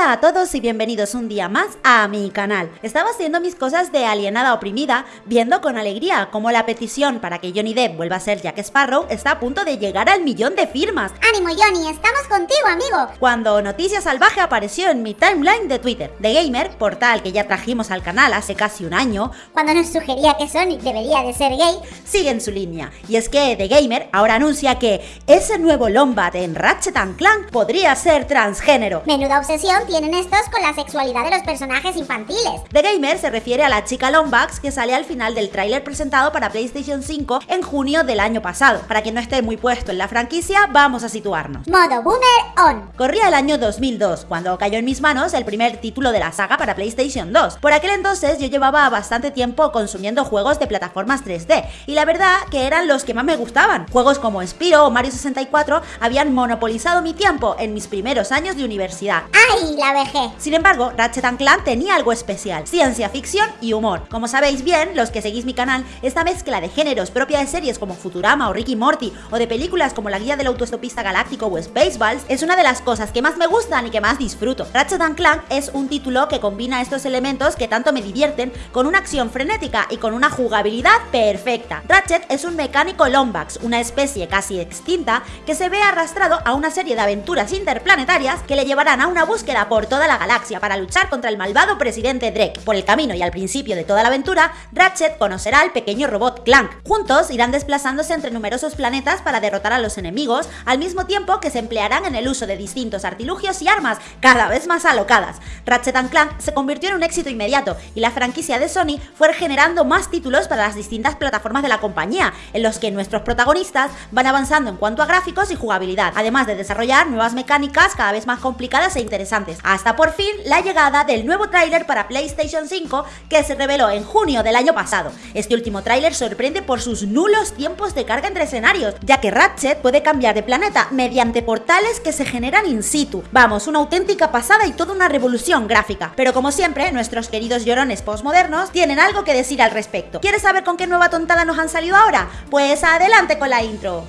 Hola a todos y bienvenidos un día más a mi canal. Estaba haciendo mis cosas de alienada oprimida, viendo con alegría cómo la petición para que Johnny Depp vuelva a ser Jack Sparrow está a punto de llegar al millón de firmas. ¡Ánimo Johnny! ¡Estamos contigo, amigo! Cuando Noticia Salvaje apareció en mi timeline de Twitter. The Gamer, portal que ya trajimos al canal hace casi un año, Cuando nos sugería que Sonic debería de ser gay, sigue en su línea. Y es que The Gamer ahora anuncia que ese nuevo Lombat en Ratchet Clank podría ser transgénero. menuda obsesión tienen estos con la sexualidad de los personajes infantiles. The Gamer se refiere a la chica Lombax que sale al final del tráiler presentado para PlayStation 5 en junio del año pasado. Para quien no esté muy puesto en la franquicia, vamos a situarnos. Modo Boomer On. Corría el año 2002, cuando cayó en mis manos el primer título de la saga para PlayStation 2. Por aquel entonces yo llevaba bastante tiempo consumiendo juegos de plataformas 3D, y la verdad que eran los que más me gustaban. Juegos como Spyro o Mario 64 habían monopolizado mi tiempo en mis primeros años de universidad. ¡Ay, la vejez! Sin embargo, Ratchet Clank tenía algo especial, ciencia ficción y humor. Como sabéis bien, los que seguís mi canal, esta mezcla de géneros propia de series como Futurama o Ricky Morty o de películas como La Guía del Autostopista Galáctico o Spaceballs es una de las cosas que más me gustan y que más disfruto. Ratchet Clank es un título que combina estos elementos que tanto me divierten con una acción frenética y con una jugabilidad perfecta. Ratchet es un mecánico Lombax, una especie casi extinta que se ve arrastrado a una serie de aventuras interplanetarias que le llevarán a una búsqueda por toda la galaxia para luchar contra el malvado presidente Drake. Por el camino y al principio de toda la aventura, Ratchet conocerá al pequeño robot Clank. Juntos irán desplazándose entre numerosos planetas para derrotar a los enemigos, al mismo tiempo que se emplearán en el uso de distintos artilugios y armas cada vez más alocadas. Ratchet Clank se convirtió en un éxito inmediato y la franquicia de Sony fue generando más títulos para las distintas plataformas de la compañía, en los que nuestros protagonistas van avanzando en cuanto a gráficos y jugabilidad, además de desarrollar nuevas mecánicas cada vez más complicadas e interesantes, hasta por fin la llegada del nuevo tráiler para PlayStation 5 que se reveló en junio del año pasado. Este último tráiler sorprende por sus nulos tiempos de carga entre escenarios, ya que Ratchet puede cambiar de planeta mediante portales que se generan in situ. Vamos, una auténtica pasada y toda una revolución gráfica. Pero como siempre, nuestros queridos llorones postmodernos tienen algo que decir al respecto. ¿Quieres saber con qué nueva tontada nos han salido ahora? Pues adelante con la intro.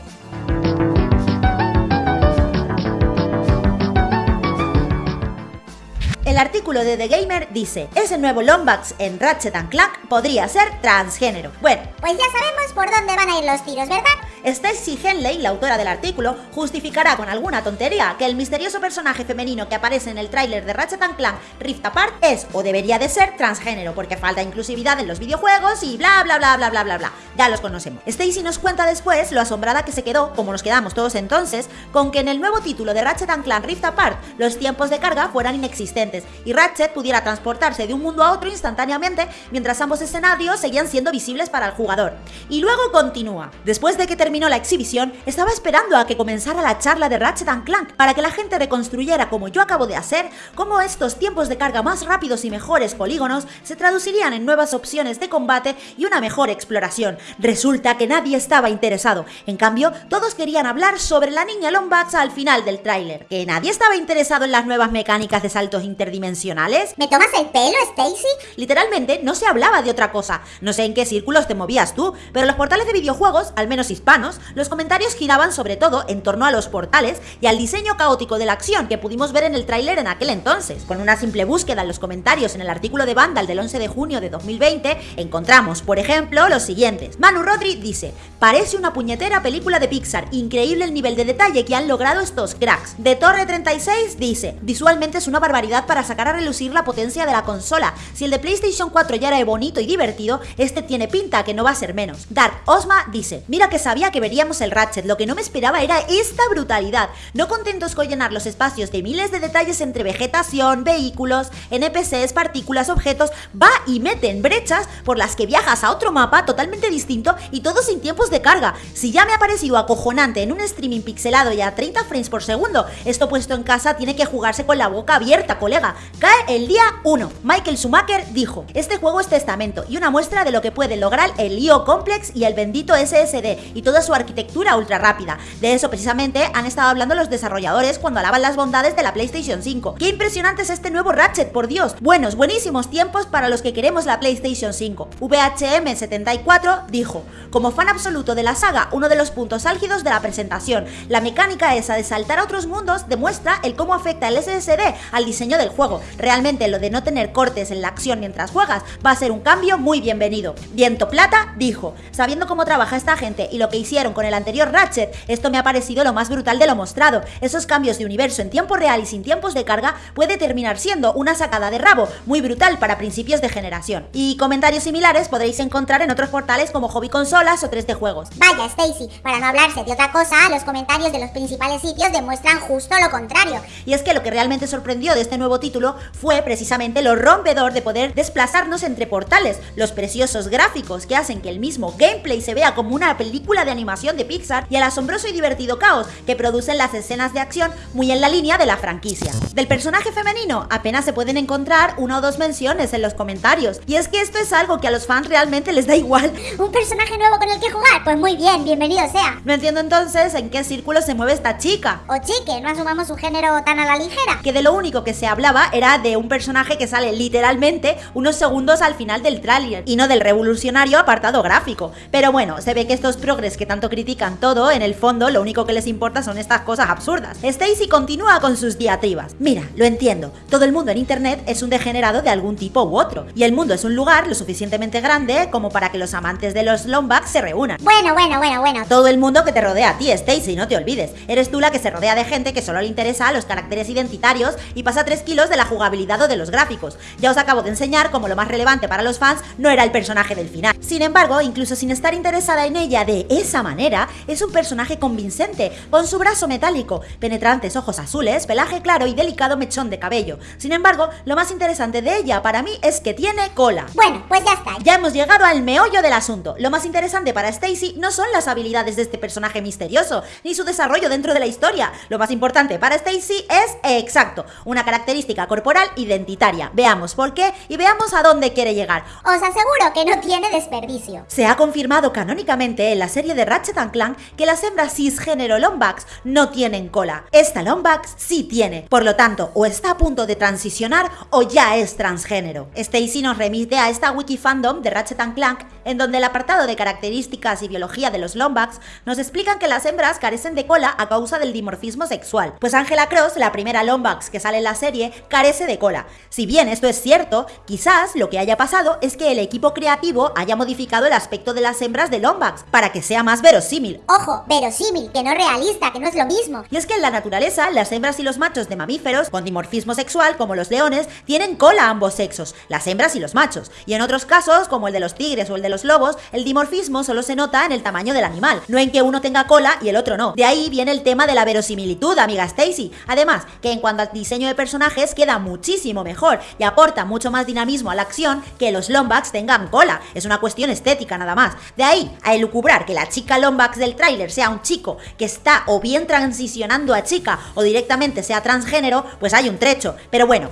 El artículo de The Gamer dice, ese nuevo Lombax en Ratchet Clank podría ser transgénero. Bueno, Pues ya sabemos por dónde van a ir los tiros, ¿verdad? Stacy Henley, la autora del artículo, justificará con alguna tontería que el misterioso personaje femenino que aparece en el tráiler de Ratchet Clank Rift Apart es o debería de ser transgénero porque falta inclusividad en los videojuegos y bla bla bla bla bla bla bla. Ya los conocemos. Stacy nos cuenta después lo asombrada que se quedó, como nos quedamos todos entonces, con que en el nuevo título de Ratchet Clank Rift Apart los tiempos de carga fueran inexistentes y Ratchet pudiera transportarse de un mundo a otro instantáneamente mientras ambos escenarios seguían siendo visibles para el jugador. Y luego continúa. Después de que terminó la exhibición, estaba esperando a que comenzara la charla de Ratchet Clank para que la gente reconstruyera como yo acabo de hacer, cómo estos tiempos de carga más rápidos y mejores polígonos se traducirían en nuevas opciones de combate y una mejor exploración. Resulta que nadie estaba interesado. En cambio, todos querían hablar sobre la niña Lombax al final del tráiler. ¿Que nadie estaba interesado en las nuevas mecánicas de saltos interdimensionales? ¿Me tomas el pelo, Stacy? Literalmente no se hablaba de otra cosa. No sé en qué círculos te movías tú, pero los portales de videojuegos, al menos hispanos, los comentarios giraban sobre todo en torno a los portales y al diseño caótico de la acción que pudimos ver en el tráiler en aquel entonces. Con una simple búsqueda en los comentarios en el artículo de Vandal del 11 de junio de 2020, encontramos, por ejemplo, los siguientes. Manu Rodri dice, parece una puñetera película de Pixar, increíble el nivel de detalle que han logrado estos cracks. De Torre 36 dice, visualmente es una barbaridad para sacar a relucir la potencia de la consola. Si el de PlayStation 4 ya era bonito y divertido, este tiene pinta que no va a ser menos. Dark Osma dice, mira que sabía que veríamos el Ratchet, lo que no me esperaba era esta brutalidad. No contentos con llenar los espacios de miles de detalles entre vegetación, vehículos, NPCs, partículas, objetos, va y mete en brechas por las que viajas a otro mapa totalmente distinto y todo sin tiempos de carga. Si ya me ha parecido acojonante en un streaming pixelado y a 30 frames por segundo, esto puesto en casa tiene que jugarse con la boca abierta, colega. Cae el día 1. Michael Schumacher dijo, este juego es testamento y una muestra de lo que puede lograr el IO Complex y el bendito SSD y todas su arquitectura ultra rápida. De eso precisamente han estado hablando los desarrolladores cuando alaban las bondades de la PlayStation 5. ¡Qué impresionante es este nuevo Ratchet, por Dios! Buenos, buenísimos tiempos para los que queremos la PlayStation 5. VHM74 dijo, como fan absoluto de la saga, uno de los puntos álgidos de la presentación, la mecánica esa de saltar a otros mundos demuestra el cómo afecta el SSD al diseño del juego. Realmente lo de no tener cortes en la acción mientras juegas va a ser un cambio muy bienvenido. Viento Plata dijo, sabiendo cómo trabaja esta gente y lo que hicieron con el anterior Ratchet, esto me ha parecido lo más brutal de lo mostrado. Esos cambios de universo en tiempo real y sin tiempos de carga puede terminar siendo una sacada de rabo muy brutal para principios de generación. Y comentarios similares podréis encontrar en otros portales como Hobby Consolas o 3D Juegos. Vaya, Stacy, para no hablarse de otra cosa, los comentarios de los principales sitios demuestran justo lo contrario. Y es que lo que realmente sorprendió de este nuevo título fue precisamente lo rompedor de poder desplazarnos entre portales, los preciosos gráficos que hacen que el mismo gameplay se vea como una película de animación de Pixar y el asombroso y divertido caos que producen las escenas de acción muy en la línea de la franquicia. Del personaje femenino apenas se pueden encontrar una o dos menciones en los comentarios. Y es que esto es algo que a los fans realmente les da igual. ¿Un personaje nuevo con el que jugar? Pues muy bien, bienvenido sea. No entiendo entonces en qué círculo se mueve esta chica. O chique, no asumamos un género tan a la ligera. Que de lo único que se hablaba era de un personaje que sale literalmente unos segundos al final del tráiler y no del revolucionario apartado gráfico. Pero bueno, se ve que estos progres que tanto critican todo, en el fondo lo único que les importa son estas cosas absurdas. Stacy continúa con sus diatribas. Mira, lo entiendo, todo el mundo en internet es un degenerado de algún tipo u otro, y el mundo es un lugar lo suficientemente grande como para que los amantes de los Lombax se reúnan. Bueno, bueno, bueno, bueno. Todo el mundo que te rodea a ti, Stacy, no te olvides. Eres tú la que se rodea de gente que solo le interesa los caracteres identitarios y pasa 3 kilos de la jugabilidad o de los gráficos. Ya os acabo de enseñar como lo más relevante para los fans no era el personaje del final. Sin embargo, incluso sin estar interesada en ella de esa manera, es un personaje convincente, con su brazo metálico, penetrantes ojos azules, pelaje claro y delicado mechón de cabello. Sin embargo, lo más interesante de ella para mí es que tiene cola. Bueno, pues ya está. Ya hemos llegado al meollo del asunto. Lo más interesante para Stacy no son las habilidades de este personaje misterioso, ni su desarrollo dentro de la historia. Lo más importante para Stacy es, exacto, una característica corporal identitaria. Veamos por qué y veamos a dónde quiere llegar. Os aseguro que no tiene desperdicio. Se ha confirmado canónicamente en la serie de Ratchet Clank que las hembras cisgénero Lombax no tienen cola. Esta Lombax sí tiene, por lo tanto, o está a punto de transicionar o ya es transgénero. Stacy nos remite a esta wiki fandom de Ratchet Clank, en donde el apartado de características y biología de los Lombax nos explican que las hembras carecen de cola a causa del dimorfismo sexual, pues Angela Cross, la primera Lombax que sale en la serie, carece de cola. Si bien esto es cierto, quizás lo que haya pasado es que el equipo creativo haya modificado el aspecto de las hembras de Lombax para que sea más verosímil. Ojo, verosímil, que no realista, que no es lo mismo. Y es que en la naturaleza, las hembras y los machos de mamíferos con dimorfismo sexual, como los leones, tienen cola a ambos sexos, las hembras y los machos. Y en otros casos, como el de los tigres o el de los lobos, el dimorfismo solo se nota en el tamaño del animal, no en que uno tenga cola y el otro no. De ahí viene el tema de la verosimilitud, amiga Stacy. Además, que en cuanto al diseño de personajes queda muchísimo mejor y aporta mucho más dinamismo a la acción que los Lombax tengan cola. Es una cuestión estética nada más. De ahí a elucubrar que la chica Lombax del tráiler sea un chico que está o bien transicionando a chica o directamente sea transgénero, pues hay un trecho. Pero bueno,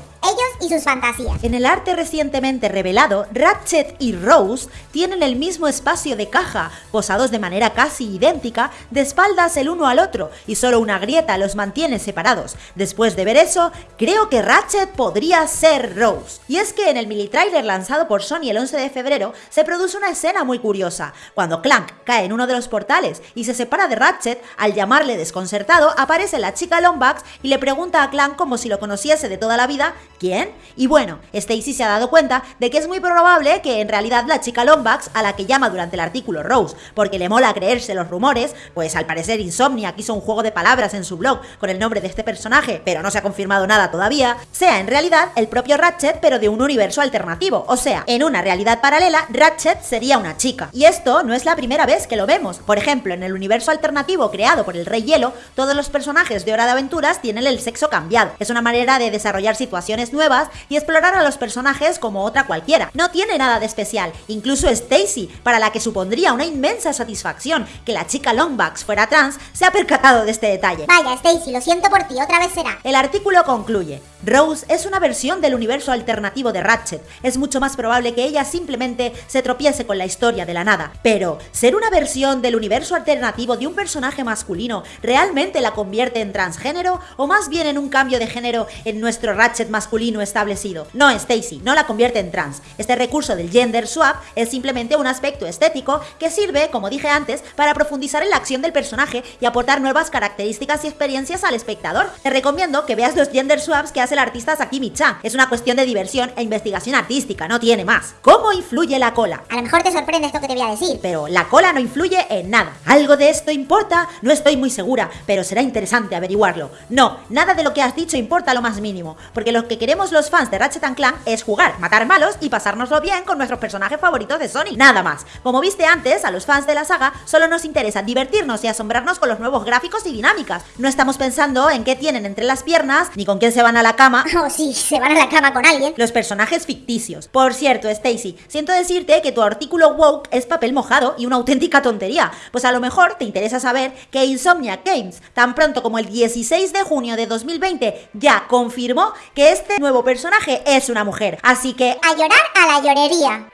y sus fantasías. En el arte recientemente revelado, Ratchet y Rose tienen el mismo espacio de caja, posados de manera casi idéntica, de espaldas el uno al otro, y solo una grieta los mantiene separados. Después de ver eso, creo que Ratchet podría ser Rose. Y es que en el mini trailer lanzado por Sony el 11 de febrero, se produce una escena muy curiosa. Cuando Clank cae en uno de los portales y se separa de Ratchet, al llamarle desconcertado, aparece la chica Lombax y le pregunta a Clank como si lo conociese de toda la vida ¿Quién? Y bueno, Stacy se ha dado cuenta de que es muy probable que en realidad la chica Lombax, a la que llama durante el artículo Rose, porque le mola creerse los rumores, pues al parecer Insomniac hizo un juego de palabras en su blog con el nombre de este personaje, pero no se ha confirmado nada todavía, sea en realidad el propio Ratchet pero de un universo alternativo, o sea, en una realidad paralela, Ratchet sería una chica. Y esto no es la primera vez que lo vemos. Por ejemplo, en el universo alternativo creado por el Rey Hielo, todos los personajes de Hora de Aventuras tienen el sexo cambiado. Es una manera de desarrollar situaciones nuevas nuevas y explorar a los personajes como otra cualquiera. No tiene nada de especial, incluso Stacy, para la que supondría una inmensa satisfacción que la chica Longbacks fuera trans, se ha percatado de este detalle. Vaya, Stacy, lo siento por ti, otra vez será. El artículo concluye. Rose es una versión del universo alternativo de Ratchet. Es mucho más probable que ella simplemente se tropiece con la historia de la nada. Pero, ser una versión del universo alternativo de un personaje masculino realmente la convierte en transgénero o más bien en un cambio de género en nuestro Ratchet masculino establecido. No, Stacy, no la convierte en trans. Este recurso del gender swap es simplemente un aspecto estético que sirve, como dije antes, para profundizar en la acción del personaje y aportar nuevas características y experiencias al espectador. Te recomiendo que veas los gender swaps que hace el artista Sakimi Chan. Es una cuestión de diversión e investigación artística, no tiene más. ¿Cómo influye la cola? A lo mejor te sorprende esto que te voy a decir. Pero la cola no influye en nada. ¿Algo de esto importa? No estoy muy segura, pero será interesante averiguarlo. No, nada de lo que has dicho importa lo más mínimo, porque lo que queremos los fans de Ratchet Clank es jugar, matar malos y pasárnoslo bien con nuestros personajes favoritos de Sony. Nada más. Como viste antes, a los fans de la saga solo nos interesa divertirnos y asombrarnos con los nuevos gráficos y dinámicas. No estamos pensando en qué tienen entre las piernas, ni con quién se van a la cama. Oh, sí, se van a la cama con alguien. Los personajes ficticios. Por cierto, Stacy, siento decirte que tu artículo woke es papel mojado y una auténtica tontería. Pues a lo mejor te interesa saber que Insomnia Games, tan pronto como el 16 de junio de 2020, ya confirmó que este personaje es una mujer. Así que A llorar a la llorería.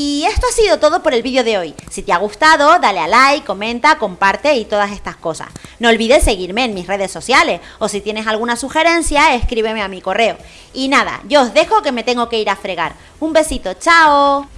Y esto ha sido todo por el vídeo de hoy. Si te ha gustado, dale a like, comenta, comparte y todas estas cosas. No olvides seguirme en mis redes sociales o si tienes alguna sugerencia, escríbeme a mi correo. Y nada, yo os dejo que me tengo que ir a fregar. Un besito, chao.